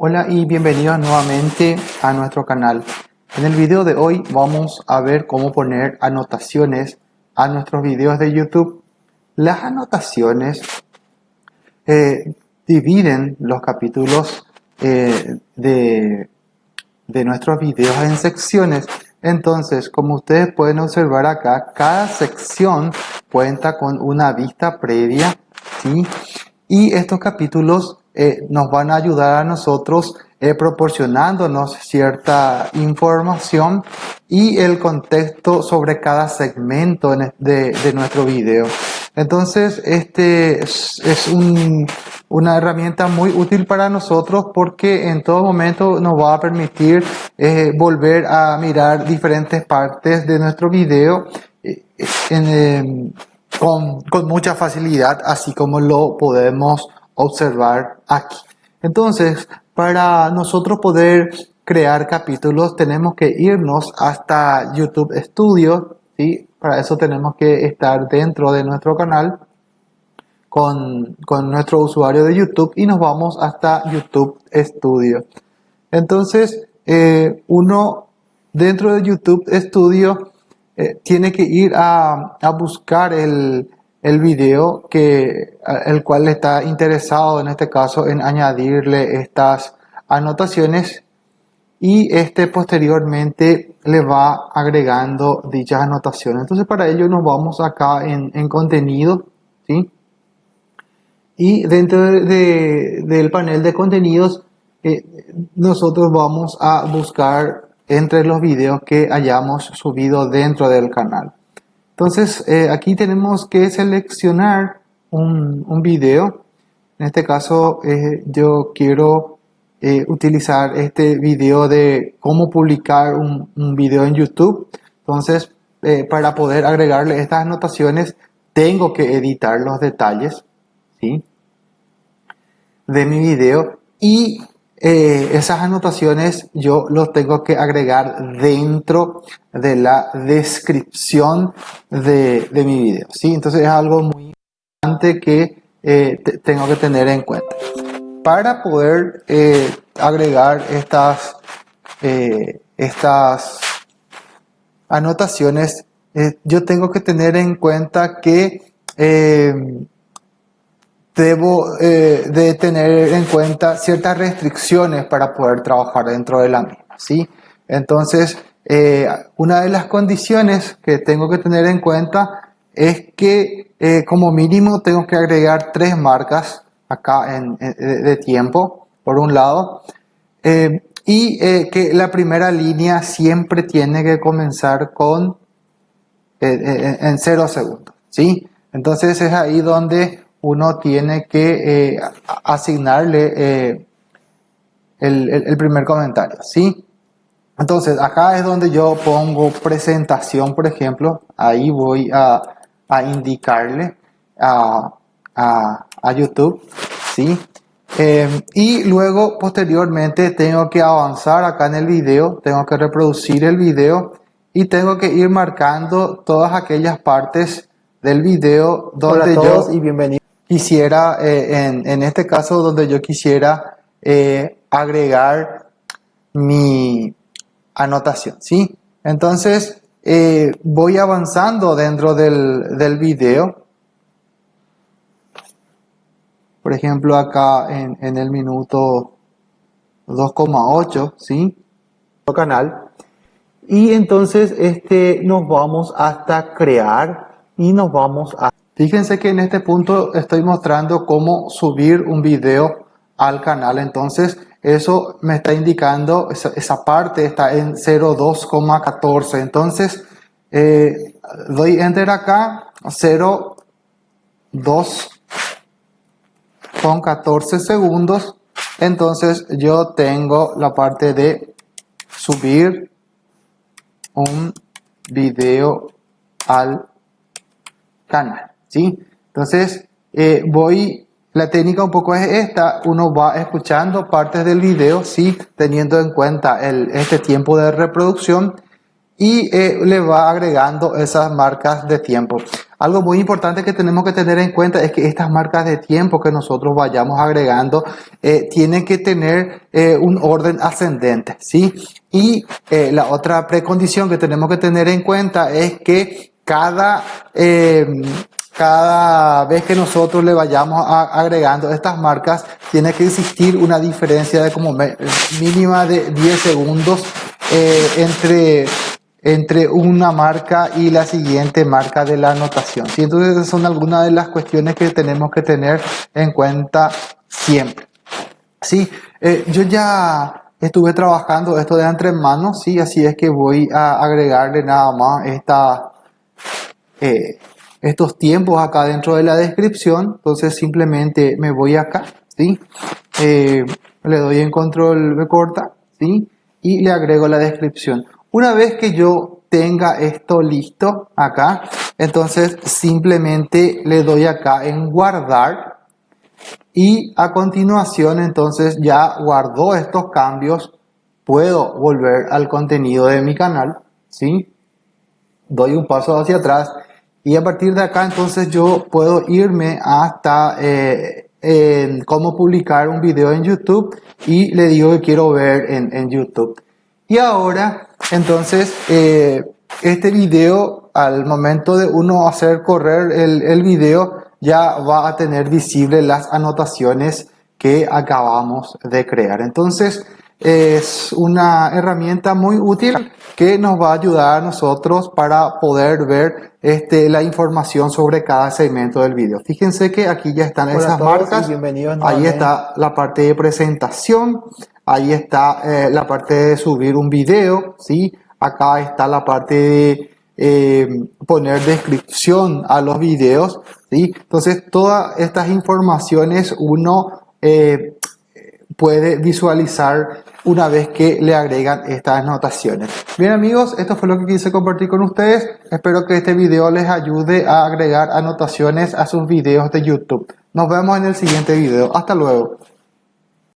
Hola y bienvenidos nuevamente a nuestro canal. En el video de hoy vamos a ver cómo poner anotaciones a nuestros videos de YouTube. Las anotaciones eh, dividen los capítulos eh, de, de nuestros videos en secciones. Entonces, como ustedes pueden observar acá, cada sección cuenta con una vista previa. Y estos capítulos eh, nos van a ayudar a nosotros eh, proporcionándonos cierta información y el contexto sobre cada segmento de, nuestro video. Entonces, este es, una herramienta muy útil para nosotros porque en todo momento nos va a permitir eh, volver a mirar diferentes partes de nuestro video con, con mucha facilidad, así como lo podemos observar aquí. Entonces, para nosotros poder crear capítulos tenemos que irnos hasta YouTube Studio, ¿sí? Para eso tenemos que estar dentro de nuestro canal con, con nuestro usuario de YouTube y nos vamos hasta YouTube Studio. Entonces, eh, uno dentro de YouTube Studio eh, tiene que ir a, a buscar el, el video que el cual está interesado en este caso en añadirle estas anotaciones. Y este posteriormente le va agregando dichas anotaciones. Entonces para ello nos vamos acá en, en contenido ¿sí? y dentro de, del panel de contenidos eh, nosotros vamos a buscar entre los videos que hayamos subido dentro del canal entonces, eh, aquí tenemos que seleccionar un, un video. En este caso, eh, yo quiero eh, utilizar este video de cómo publicar un, un video en YouTube. Entonces, para poder agregarle estas anotaciones, tengo que editar los detalles ¿sí? de mi video y eh, esas anotaciones yo los tengo que agregar dentro de la descripción de, mi video. ¿sí? Entonces es algo muy importante que eh, tengo que tener en cuenta. Para poder eh, agregar estas, estas anotaciones, yo tengo que tener en cuenta que debo eh, de tener en cuenta ciertas restricciones para poder trabajar dentro de la misma, ¿sí? Entonces, eh, una de las condiciones que tengo que tener en cuenta es que eh, como mínimo tengo que agregar tres marcas acá en, de tiempo, por un lado, y que la primera línea siempre tiene que comenzar con en cero segundos, ¿sí? Entonces es ahí donde uno tiene que eh, asignarle eh, el, primer comentario, ¿sí? Entonces, acá es donde yo pongo presentación, por ejemplo, ahí voy a, indicarle a, YouTube, ¿sí? Em, y luego, posteriormente, tengo que avanzar acá en el video, tengo que reproducir el video y tengo que ir marcando todas aquellas partes del video donde yo... y bienvenido quisiera, eh, en, este caso donde yo quisiera eh, agregar mi anotación, ¿sí? Entonces, eh, voy avanzando dentro del, del video. Por ejemplo, acá en, en el minuto 2,8, ¿sí? canal. Y entonces este, nos vamos hasta crear y nos vamos a Fíjense que en este punto estoy mostrando cómo subir un video al canal. Entonces, eso me está indicando, esa, parte está en 0.2,14. Entonces, eh, doy enter acá, 0.2 con 14 segundos. Entonces, yo tengo la parte de subir un video al canal. ¿Sí? Entonces, eh, voy, la técnica un poco es esta, uno va escuchando partes del video, ¿sí? Teniendo en cuenta este tiempo de reproducción y eh, le va agregando esas marcas de tiempo. Algo muy importante que tenemos que tener en cuenta es que estas marcas de tiempo que nosotros vayamos agregando eh, tienen que tener un orden ascendente, ¿sí? Y la otra precondición que tenemos que tener en cuenta es que cada, cada vez que nosotros le vayamos agregando estas marcas, tiene que existir una diferencia de como mínima de 10 segundos entre entre una marca y la siguiente marca de la anotación. ¿sí? Entonces son algunas de las cuestiones que tenemos que tener en cuenta siempre. Sí, eh, yo ya estuve trabajando esto de entre manos, sí, así es que voy a agregarle nada más esta, eh, estos tiempos acá dentro de la descripción. Entonces simplemente me voy acá, sí, eh, le doy en control me corta, sí, y le agrego la descripción. Una vez que yo tenga esto listo acá, entonces simplemente le doy acá en guardar y a continuación entonces ya guardó estos cambios, puedo volver al contenido de mi canal, ¿sí? Doy un paso hacia atrás y a partir de acá entonces yo puedo irme hasta eh, cómo publicar un video en YouTube y le digo que quiero ver en, en YouTube. Y ahora, entonces, eh, este video, al momento de uno hacer correr el, el video, ya va a tener visible las anotaciones que acabamos de crear. Entonces, es una herramienta muy útil que nos va a ayudar a nosotros para poder ver este, la información sobre cada segmento del video. Fíjense que aquí ya están esas marcas. Ahí está la parte de presentación. Ahí está eh, la parte de subir un video, ¿sí? Acá está la parte de eh, poner descripción a los videos, ¿sí? Entonces, todas estas informaciones uno eh, puede visualizar una vez que le agregan estas anotaciones. Bien amigos, esto fue lo que quise compartir con ustedes. Espero que este video les ayude a agregar anotaciones a sus videos de YouTube. Nos vemos en el siguiente video. Hasta luego.